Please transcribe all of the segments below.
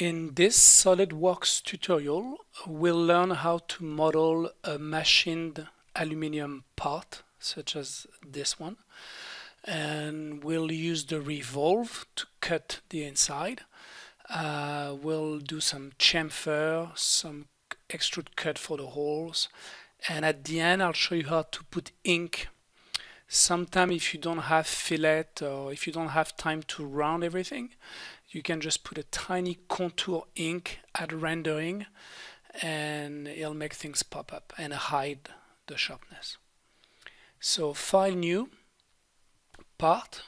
In this SolidWorks tutorial, we'll learn how to model a machined aluminum part, such as this one. And we'll use the revolve to cut the inside. Uh, we'll do some chamfer, some extrude cut for the holes. And at the end, I'll show you how to put ink Sometimes if you don't have fillet or if you don't have time to round everything, you can just put a tiny contour ink at rendering and it'll make things pop up and hide the sharpness. So file new, part.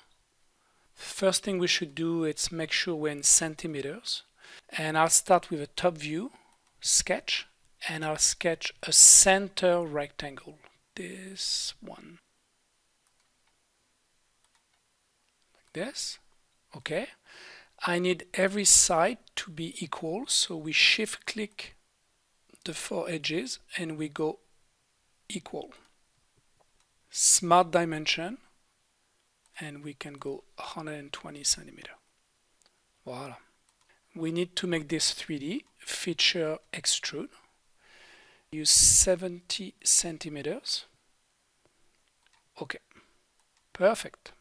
First thing we should do is make sure we're in centimeters. And I'll start with a top view, sketch, and I'll sketch a center rectangle. This one. Like this okay I need every side to be equal. So we shift click the four edges and we go equal. Smart dimension. And we can go 120 centimeter. Voila. We need to make this 3D feature extrude. Use 70 centimeters. Okay. Perfect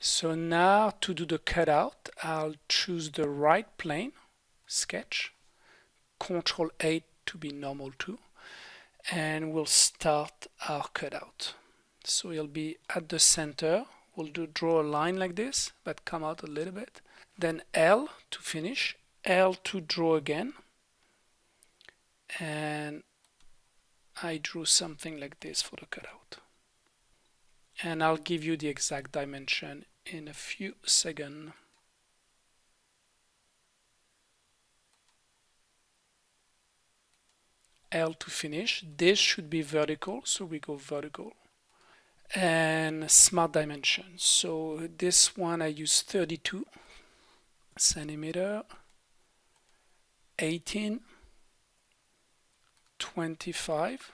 so now to do the cutout, I'll choose the right plane, sketch, Control 8 to be normal to, and we'll start our cutout. So it'll be at the center. We'll do draw a line like this, but come out a little bit. Then L to finish, L to draw again, and I drew something like this for the cutout and I'll give you the exact dimension in a few seconds. L to finish. This should be vertical, so we go vertical. And smart dimension. So this one I use 32 centimeter, 18, 25,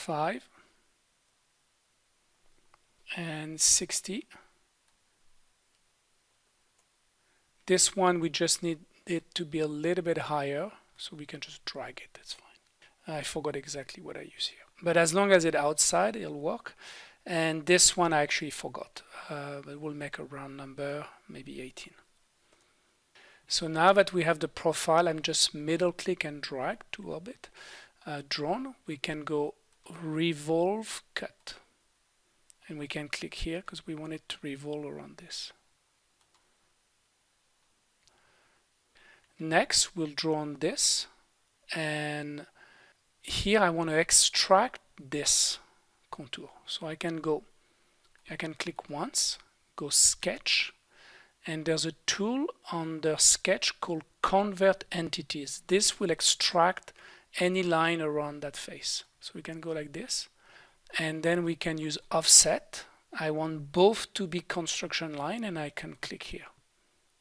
5 and 60 this one we just need it to be a little bit higher so we can just drag it. That's fine. I forgot exactly what I use here. But as long as it's outside it'll work. And this one I actually forgot. Uh, we'll make a round number maybe 18 so now that we have the profile I'm just middle click and drag to orbit uh, drawn we can go revolve cut. And we can click here because we want it to revolve around this. Next we'll draw on this. And here I want to extract this contour. So I can go I can click once go sketch. And there's a tool on the sketch called convert entities. This will extract any line around that face so we can go like this. And then we can use offset. I want both to be construction line and I can click here,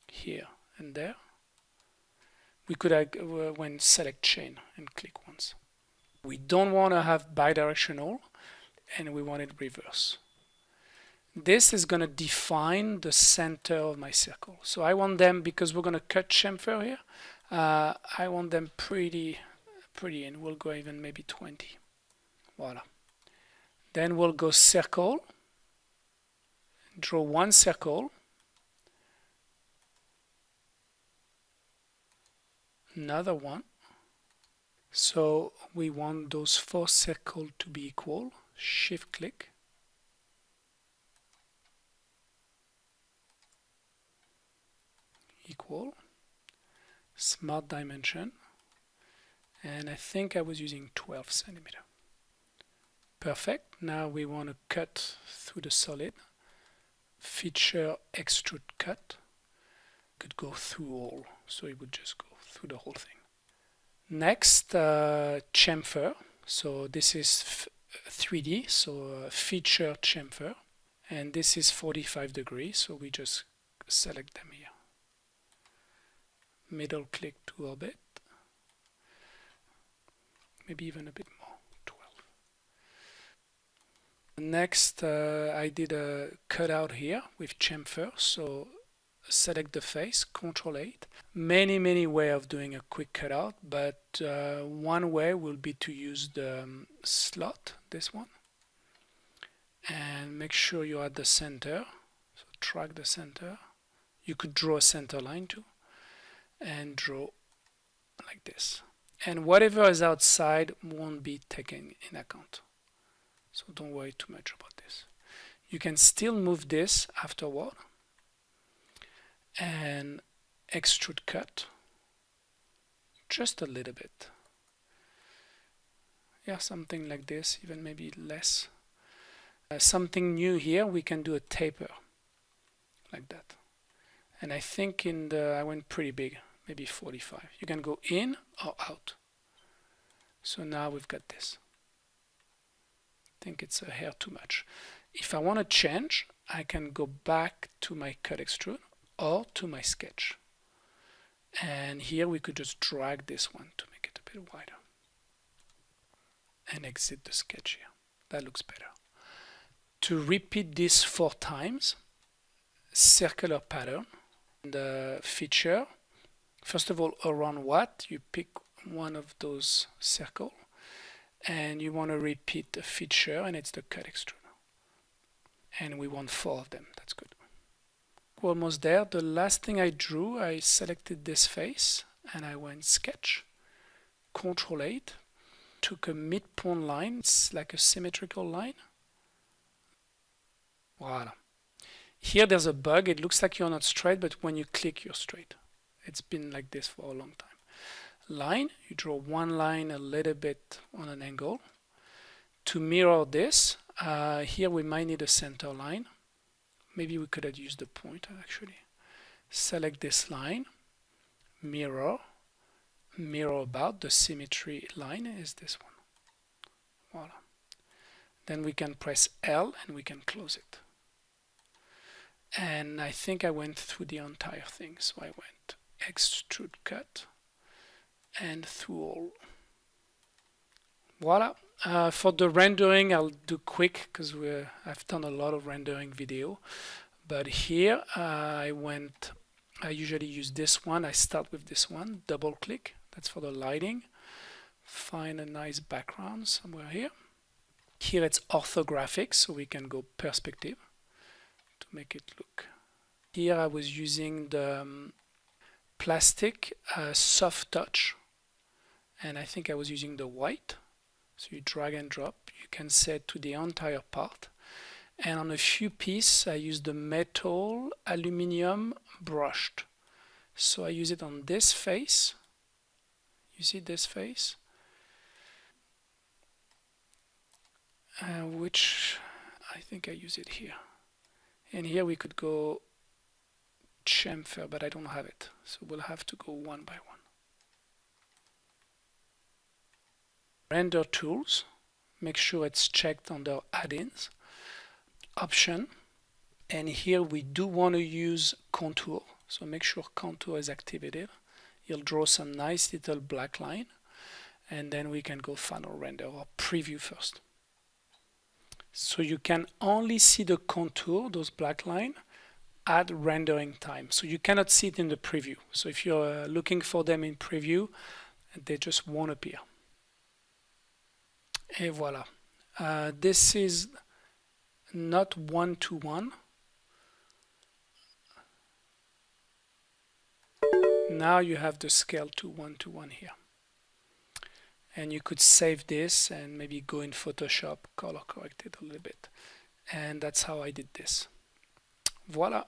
here and there. We could uh, when select chain and click once. We don't want to have bidirectional and we want it reverse. This is going to define the center of my circle. So I want them, because we're going to cut chamfer here, uh, I want them pretty, pretty, and we'll go even maybe 20. Voila. Then we'll go circle, draw one circle, another one. So we want those four circles to be equal. Shift click. Equal. Smart dimension. And I think I was using 12 centimeter. Perfect. Now we want to cut through the solid. Feature extrude cut. Could go through all, so it would just go through the whole thing. Next, uh, chamfer. So this is 3D, so uh, feature chamfer. And this is 45 degrees, so we just select them here. Middle click to orbit. Maybe even a bit more. 12. Next, uh, I did a cutout here with chamfer. So select the face, Control 8. Many, many way of doing a quick cutout, but uh, one way will be to use the um, slot, this one, and make sure you're at the center. So track the center. You could draw a center line too, and draw like this. And whatever is outside won't be taken in account. So don't worry too much about this. You can still move this afterward and extrude cut just a little bit. Yeah, something like this, even maybe less. Uh, something new here, we can do a taper like that. And I think in the, I went pretty big, maybe 45. You can go in or out. So now we've got this. I think it's a hair too much. If I want to change, I can go back to my cut extrude or to my sketch. And here we could just drag this one to make it a bit wider. And exit the sketch here. That looks better. To repeat this four times, circular pattern, the uh, feature, first of all, around what? You pick one of those circle and you want to repeat the feature and it's the cut extrude. And we want four of them. That's good almost there. The last thing I drew, I selected this face and I went sketch, control 8, took a midpoint line, it's like a symmetrical line. Voila. Here there's a bug, it looks like you're not straight, but when you click you're straight. It's been like this for a long time. Line, you draw one line a little bit on an angle. To mirror this, uh, here we might need a center line. Maybe we could have used the pointer actually. Select this line mirror mirror about. The symmetry line is this one. Voila. Then we can press L and we can close it. And I think I went through the entire thing so I went extrude cut and through all voila uh, for the rendering, I'll do quick because I've done a lot of rendering video. But here uh, I went, I usually use this one. I start with this one, double click. That's for the lighting. Find a nice background somewhere here. Here it's orthographic, so we can go perspective to make it look. Here I was using the um, plastic uh, soft touch, and I think I was using the white so you drag and drop. You can set to the entire part. And on a few pieces, I use the metal aluminium brushed. So I use it on this face. You see this face? Uh, which I think I use it here. And here we could go chamfer, but I don't have it. So we'll have to go one by one. render tools. Make sure it's checked under add-ins. Option. And here we do want to use contour. So make sure contour is activated. You'll draw some nice little black line. And then we can go final render or preview first. So you can only see the contour those black line at rendering time so you cannot see it in the preview so if you're uh, looking for them in preview they just won't appear Et voilà. Uh, this is not one-to-one. -one. Now you have the scale to one-to-one -one here. And you could save this and maybe go in Photoshop, color correct it a little bit. And that's how I did this. Voila.